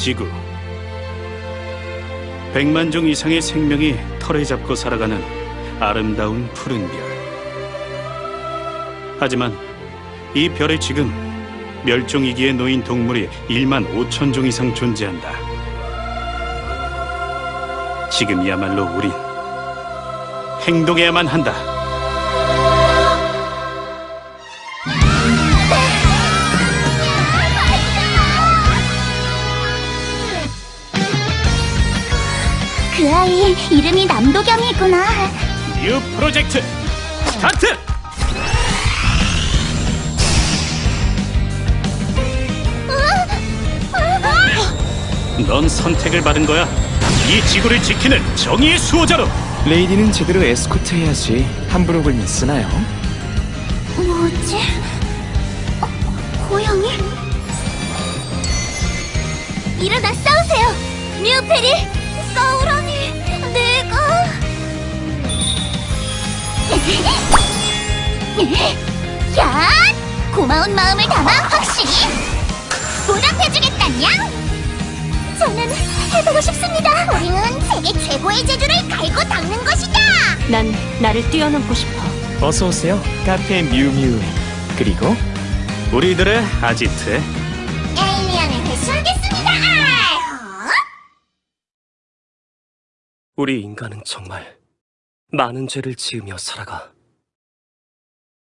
지구. 백만 종 이상의 생명이 털에 잡고 살아가는 아름다운 푸른 별. 하지만 이 별에 지금 멸종위기에 놓인 동물이 1만 5천 종 이상 존재한다. 지금이야말로 우린 행동해야만 한다. 그 아이 이름이 남도경이구나. New project start! 넌 선택을 받은 거야. 이 지구를 지키는 정의의 수호자로. Lady는 제대로 에스코트 해야지 함부로 굴면 쓰나요? 뭐지? 어, 고양이? 일어나 싸우세요. 뉴페리 야! 고마운 마음을 담아 확실히 보답해주겠다냥 저는 해보고 싶습니다 우리는 세계 최고의 제주를 갈고 닦는 것이다 난 나를 뛰어넘고 싶어. 어서 오세요 카페 뮤뮤 그리고 우리들의 아지트에 에이리언을 회수하겠습니다 어? 우리 인간은 정말 많은 죄를 지으며 살아가